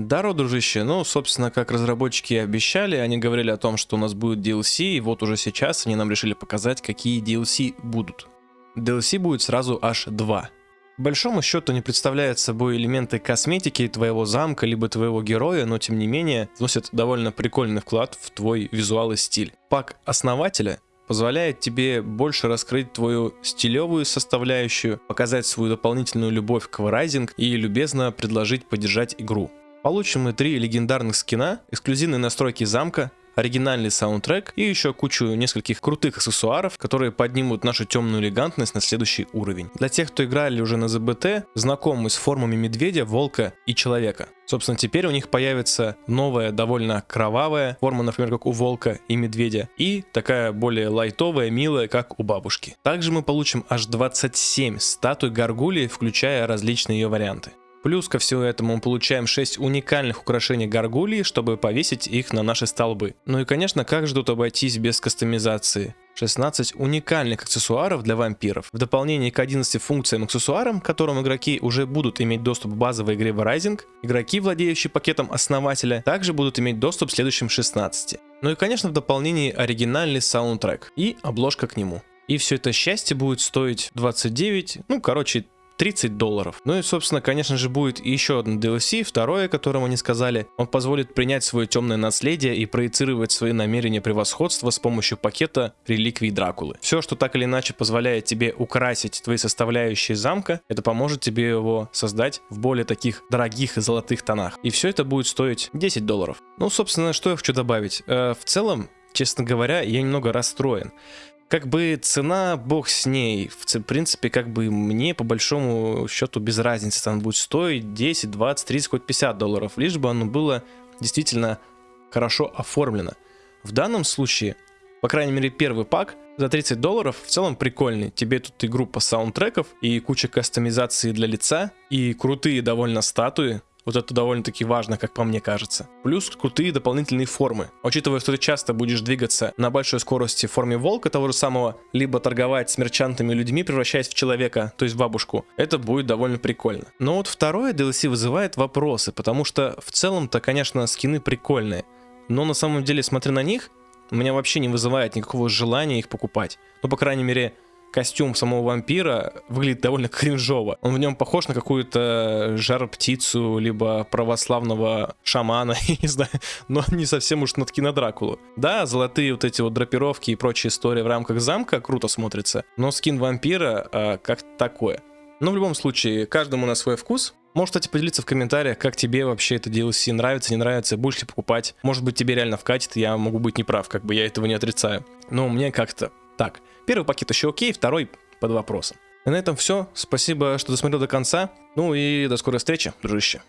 Даро, дружище, ну, собственно, как разработчики обещали, они говорили о том, что у нас будет DLC, и вот уже сейчас они нам решили показать, какие DLC будут. DLC будет сразу аж два. По большому счету не представляет собой элементы косметики твоего замка, либо твоего героя, но тем не менее вносят довольно прикольный вклад в твой визуал и стиль. Пак основателя позволяет тебе больше раскрыть твою стилевую составляющую, показать свою дополнительную любовь к Rising и любезно предложить поддержать игру. Получим мы три легендарных скина, эксклюзивные настройки замка, оригинальный саундтрек и еще кучу нескольких крутых аксессуаров, которые поднимут нашу темную элегантность на следующий уровень. Для тех, кто играли уже на ЗБТ, знакомы с формами медведя, волка и человека. Собственно, теперь у них появится новая, довольно кровавая форма, например, как у волка и медведя, и такая более лайтовая, милая, как у бабушки. Также мы получим аж 27 статуй горгулии, включая различные ее варианты. Плюс ко всему этому мы получаем 6 уникальных украшений горгулии, чтобы повесить их на наши столбы. Ну и конечно, как же тут обойтись без кастомизации? 16 уникальных аксессуаров для вампиров. В дополнение к 11 функциям аксессуарам, к которым игроки уже будут иметь доступ в базовой игре Rising, игроки, владеющие пакетом основателя, также будут иметь доступ к следующим 16. Ну и конечно в дополнении оригинальный саундтрек и обложка к нему. И все это счастье будет стоить 29, ну короче 30 долларов. Ну и, собственно, конечно же, будет еще один DLC, второе, о котором они сказали. Он позволит принять свое темное наследие и проецировать свои намерения превосходства с помощью пакета реликвий Дракулы. Все, что так или иначе позволяет тебе украсить твои составляющие замка, это поможет тебе его создать в более таких дорогих и золотых тонах. И все это будет стоить 10 долларов. Ну, собственно, что я хочу добавить. Э, в целом, честно говоря, я немного расстроен как бы цена, бог с ней. В принципе, как бы мне по большому счету без разницы, там будет стоить 10, 20, 30, хоть 50 долларов, лишь бы оно было действительно хорошо оформлено. В данном случае, по крайней мере, первый пак за 30 долларов в целом прикольный. Тебе тут и группа саундтреков, и куча кастомизации для лица, и крутые довольно статуи, вот это довольно-таки важно, как по мне кажется. Плюс крутые дополнительные формы. Учитывая, что ты часто будешь двигаться на большой скорости в форме волка того же самого, либо торговать с мерчантами людьми, превращаясь в человека, то есть в бабушку, это будет довольно прикольно. Но вот второе DLC вызывает вопросы, потому что в целом-то, конечно, скины прикольные. Но на самом деле, смотря на них, у меня вообще не вызывает никакого желания их покупать. Ну, по крайней мере, костюм самого вампира выглядит довольно кринжово. Он в нем похож на какую-то жар-птицу, либо православного шамана, не знаю, но не совсем уж над кино Дракулу. Да, золотые вот эти вот драпировки и прочие истории в рамках замка круто смотрится, но скин вампира а, как такое. Но в любом случае, каждому на свой вкус. Можешь, кстати, поделиться в комментариях, как тебе вообще это DLC нравится, не нравится, будешь ли покупать. Может быть, тебе реально вкатит, я могу быть неправ, как бы я этого не отрицаю. Но мне как-то так. Первый пакет еще окей, второй под вопросом. И на этом все. Спасибо, что досмотрел до конца. Ну и до скорой встречи, дружище.